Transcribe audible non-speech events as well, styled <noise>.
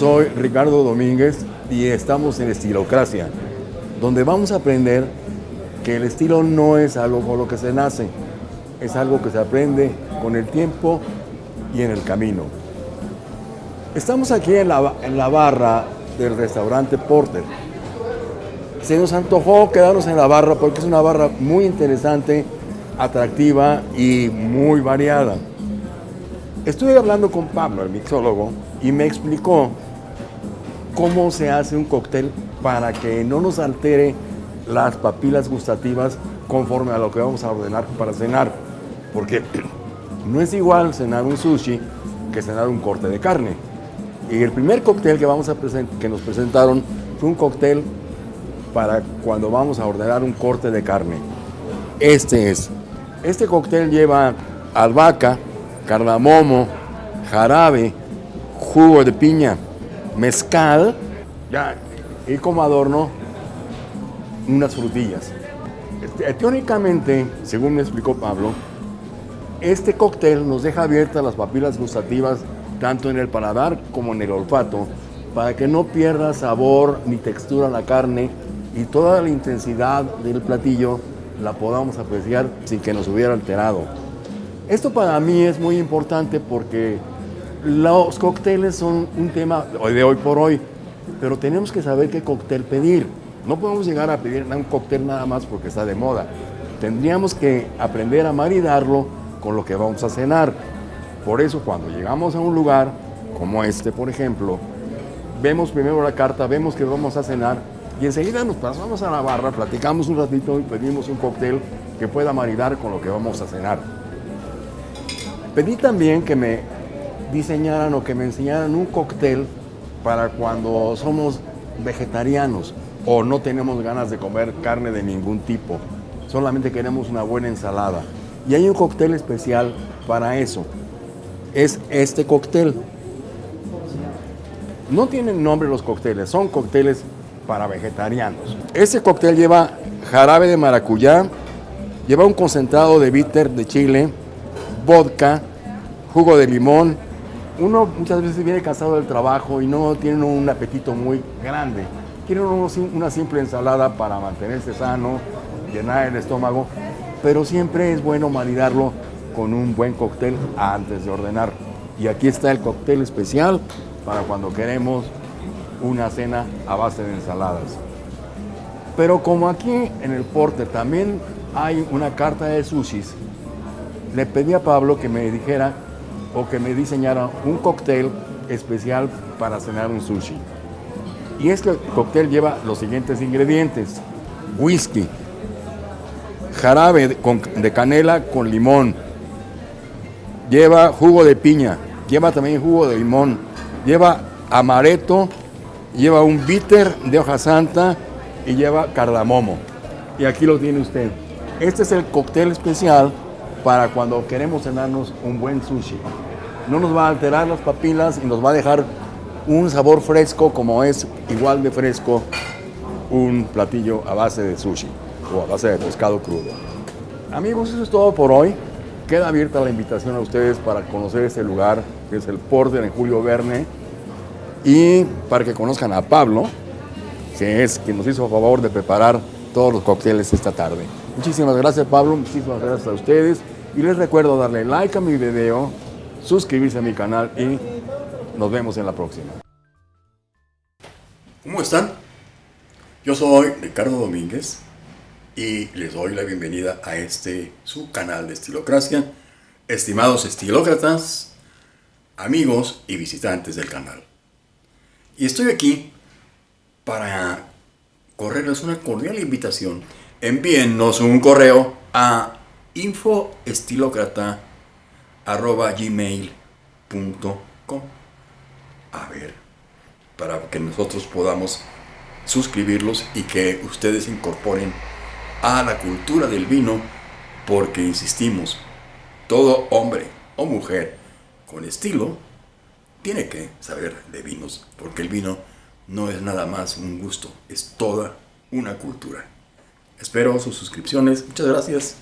soy Ricardo Domínguez y estamos en Estilocracia, donde vamos a aprender que el estilo no es algo con lo que se nace, es algo que se aprende con el tiempo y en el camino. Estamos aquí en la, en la barra del restaurante Porter. Se nos antojó quedarnos en la barra porque es una barra muy interesante, atractiva y muy variada. Estuve hablando con Pablo, el mixólogo, y me explicó cómo se hace un cóctel para que no nos altere las papilas gustativas conforme a lo que vamos a ordenar para cenar. Porque <clears throat> no es igual cenar un sushi que cenar un corte de carne. Y el primer cóctel que, vamos a que nos presentaron fue un cóctel para cuando vamos a ordenar un corte de carne. Este es. Este cóctel lleva albahaca, cardamomo, jarabe, jugo de piña, mezcal, ya, y como adorno unas frutillas. Este, teóricamente, según me explicó Pablo, este cóctel nos deja abiertas las papilas gustativas tanto en el paladar como en el olfato para que no pierda sabor ni textura la carne y toda la intensidad del platillo la podamos apreciar sin que nos hubiera alterado. Esto para mí es muy importante porque los cócteles son un tema de hoy por hoy, pero tenemos que saber qué cóctel pedir. No podemos llegar a pedir un cóctel nada más porque está de moda. Tendríamos que aprender a maridarlo con lo que vamos a cenar. Por eso cuando llegamos a un lugar como este, por ejemplo, vemos primero la carta, vemos que vamos a cenar y enseguida nos pasamos a la barra, platicamos un ratito y pedimos un cóctel que pueda maridar con lo que vamos a cenar. Pedí también que me diseñaran o que me enseñaran un cóctel para cuando somos vegetarianos o no tenemos ganas de comer carne de ningún tipo, solamente queremos una buena ensalada. Y hay un cóctel especial para eso. Es este cóctel. No tienen nombre los cócteles, son cócteles para vegetarianos. Este cóctel lleva jarabe de maracuyá, lleva un concentrado de bitter de chile, vodka, jugo de limón. Uno muchas veces viene cansado del trabajo y no tiene un apetito muy grande. Quiere una simple ensalada para mantenerse sano, llenar el estómago, pero siempre es bueno maridarlo con un buen cóctel antes de ordenar. Y aquí está el cóctel especial para cuando queremos una cena a base de ensaladas. Pero como aquí en el Porter también hay una carta de sushis, le pedí a Pablo que me dijera o que me diseñara un cóctel especial para cenar un sushi. Y este cóctel lleva los siguientes ingredientes. Whisky, jarabe de canela con limón, lleva jugo de piña, lleva también jugo de limón, lleva amaretto, lleva un bitter de hoja santa y lleva cardamomo. Y aquí lo tiene usted. Este es el cóctel especial para cuando queremos cenarnos un buen sushi. No nos va a alterar las papilas y nos va a dejar un sabor fresco como es igual de fresco un platillo a base de sushi o a base de pescado crudo. Amigos, eso es todo por hoy. Queda abierta la invitación a ustedes para conocer este lugar, que es el Porter en Julio Verne, y para que conozcan a Pablo, que es quien nos hizo el favor de preparar todos los cócteles esta tarde. Muchísimas gracias Pablo, muchísimas gracias a ustedes y les recuerdo darle like a mi video, suscribirse a mi canal y nos vemos en la próxima. ¿Cómo están? Yo soy Ricardo Domínguez y les doy la bienvenida a este su canal de Estilocracia. Estimados estilócratas, amigos y visitantes del canal. Y estoy aquí para correrles una cordial invitación. Envíennos un correo a infoestilocrata.gmail.com A ver, para que nosotros podamos suscribirlos y que ustedes incorporen a la cultura del vino, porque insistimos, todo hombre o mujer con estilo tiene que saber de vinos, porque el vino no es nada más un gusto, es toda una cultura. Espero sus suscripciones. Muchas gracias.